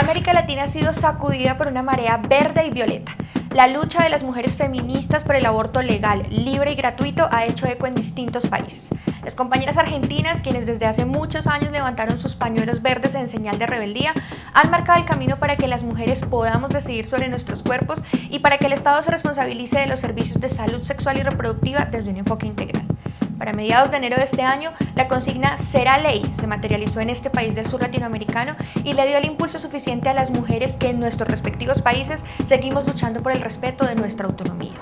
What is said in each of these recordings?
América Latina ha sido sacudida por una marea verde y violeta. La lucha de las mujeres feministas por el aborto legal, libre y gratuito ha hecho eco en distintos países. Las compañeras argentinas, quienes desde hace muchos años levantaron sus pañuelos verdes en señal de rebeldía, han marcado el camino para que las mujeres podamos decidir sobre nuestros cuerpos y para que el Estado se responsabilice de los servicios de salud sexual y reproductiva desde un enfoque integral. Para mediados de enero de este año, la consigna Será Ley se materializó en este país del sur latinoamericano y le dio el impulso suficiente a las mujeres que en nuestros respectivos países seguimos luchando por el respeto de nuestra autonomía.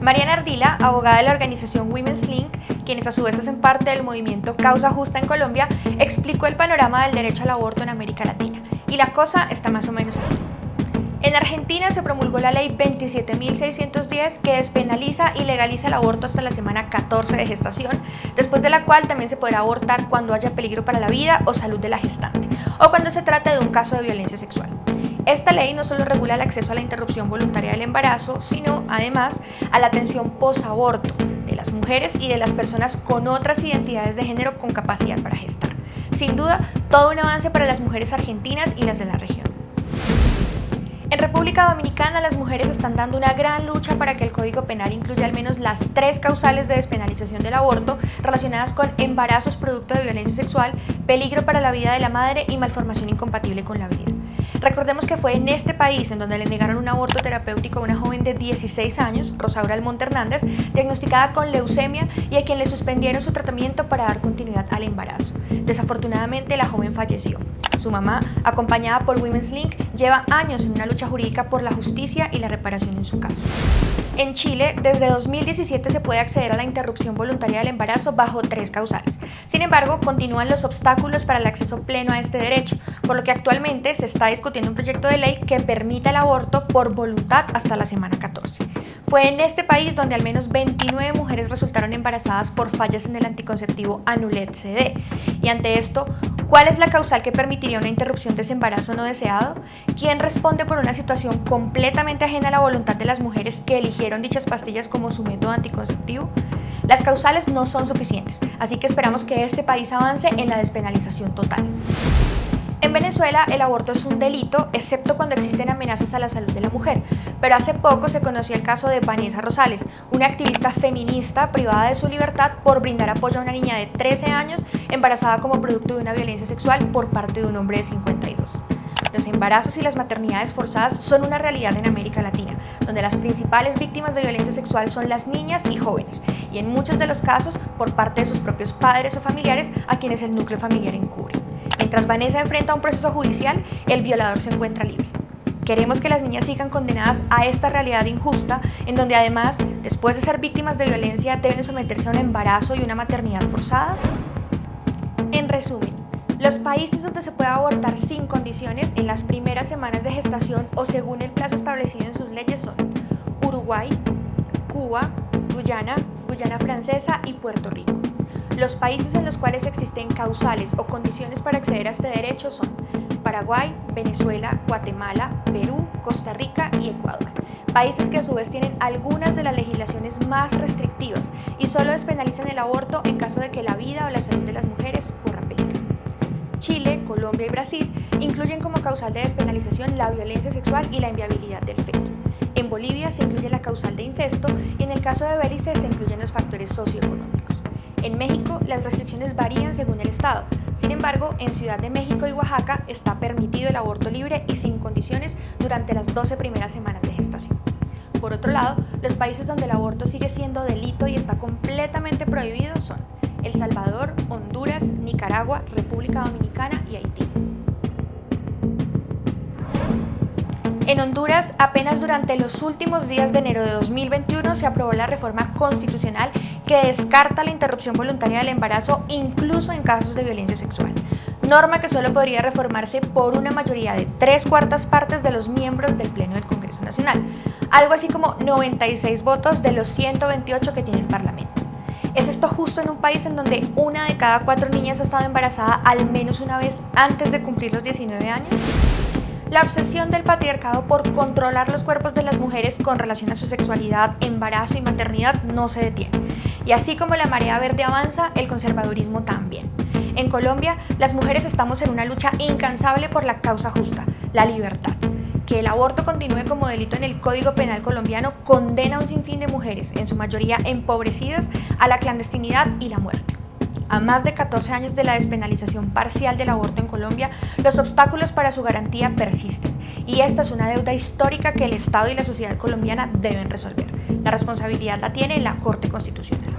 Mariana Ardila, abogada de la organización Women's Link, quienes a su vez hacen parte del movimiento Causa Justa en Colombia, explicó el panorama del derecho al aborto en América Latina. Y la cosa está más o menos así. En Argentina se promulgó la ley 27.610 que despenaliza y legaliza el aborto hasta la semana 14 de gestación, después de la cual también se podrá abortar cuando haya peligro para la vida o salud de la gestante, o cuando se trate de un caso de violencia sexual. Esta ley no solo regula el acceso a la interrupción voluntaria del embarazo, sino además a la atención posaborto de las mujeres y de las personas con otras identidades de género con capacidad para gestar. Sin duda, todo un avance para las mujeres argentinas y las de la región. En República Dominicana las mujeres están dando una gran lucha para que el Código Penal incluya al menos las tres causales de despenalización del aborto relacionadas con embarazos producto de violencia sexual, peligro para la vida de la madre y malformación incompatible con la vida. Recordemos que fue en este país en donde le negaron un aborto terapéutico a una joven de 16 años, Rosaura Almonte Hernández, diagnosticada con leucemia y a quien le suspendieron su tratamiento para dar continuidad al embarazo. Desafortunadamente la joven falleció. Su mamá, acompañada por Women's Link, lleva años en una lucha jurídica por la justicia y la reparación en su caso. En Chile, desde 2017 se puede acceder a la interrupción voluntaria del embarazo bajo tres causales. Sin embargo, continúan los obstáculos para el acceso pleno a este derecho, por lo que actualmente se está discutiendo un proyecto de ley que permita el aborto por voluntad hasta la semana 14. Fue en este país donde al menos 29 mujeres resultaron embarazadas por fallas en el anticonceptivo Anulet CD. Y ante esto, ¿Cuál es la causal que permitiría una interrupción de ese embarazo no deseado? ¿Quién responde por una situación completamente ajena a la voluntad de las mujeres que eligieron dichas pastillas como su método anticonceptivo? Las causales no son suficientes, así que esperamos que este país avance en la despenalización total. En Venezuela el aborto es un delito, excepto cuando existen amenazas a la salud de la mujer, pero hace poco se conoció el caso de Vanessa Rosales, una activista feminista privada de su libertad por brindar apoyo a una niña de 13 años embarazada como producto de una violencia sexual por parte de un hombre de 52. Los embarazos y las maternidades forzadas son una realidad en América Latina, donde las principales víctimas de violencia sexual son las niñas y jóvenes, y en muchos de los casos por parte de sus propios padres o familiares a quienes el núcleo familiar encubre. Mientras Vanessa enfrenta un proceso judicial, el violador se encuentra libre. Queremos que las niñas sigan condenadas a esta realidad injusta, en donde además, después de ser víctimas de violencia, deben someterse a un embarazo y una maternidad forzada. En resumen, los países donde se puede abortar sin condiciones en las primeras semanas de gestación o según el plazo establecido en sus leyes son Uruguay, Cuba, Guyana, Guyana Francesa y Puerto Rico. Los países en los cuales existen causales o condiciones para acceder a este derecho son Paraguay, Venezuela, Guatemala, Perú, Costa Rica y Ecuador. Países que a su vez tienen algunas de las legislaciones más restrictivas y solo despenalizan el aborto en caso de que la vida o la salud de las mujeres corra peligro. Chile, Colombia y Brasil incluyen como causal de despenalización la violencia sexual y la inviabilidad del feto. En Bolivia se incluye la causal de incesto y en el caso de Belice se incluyen los factores socioeconómicos. En México, las restricciones varían según el estado. Sin embargo, en Ciudad de México y Oaxaca está permitido el aborto libre y sin condiciones durante las 12 primeras semanas de gestación. Por otro lado, los países donde el aborto sigue siendo delito y está completamente prohibido son El Salvador, Honduras, Nicaragua, República Dominicana y Haití. En Honduras, apenas durante los últimos días de enero de 2021 se aprobó la reforma constitucional que descarta la interrupción voluntaria del embarazo incluso en casos de violencia sexual, norma que solo podría reformarse por una mayoría de tres cuartas partes de los miembros del Pleno del Congreso Nacional, algo así como 96 votos de los 128 que tiene el Parlamento. ¿Es esto justo en un país en donde una de cada cuatro niñas ha estado embarazada al menos una vez antes de cumplir los 19 años? La obsesión del patriarcado por controlar los cuerpos de las mujeres con relación a su sexualidad, embarazo y maternidad no se detiene. Y así como la marea verde avanza, el conservadurismo también. En Colombia, las mujeres estamos en una lucha incansable por la causa justa, la libertad. Que el aborto continúe como delito en el Código Penal colombiano condena a un sinfín de mujeres, en su mayoría empobrecidas, a la clandestinidad y la muerte. A más de 14 años de la despenalización parcial del aborto en Colombia, los obstáculos para su garantía persisten y esta es una deuda histórica que el Estado y la sociedad colombiana deben resolver. La responsabilidad la tiene la Corte Constitucional.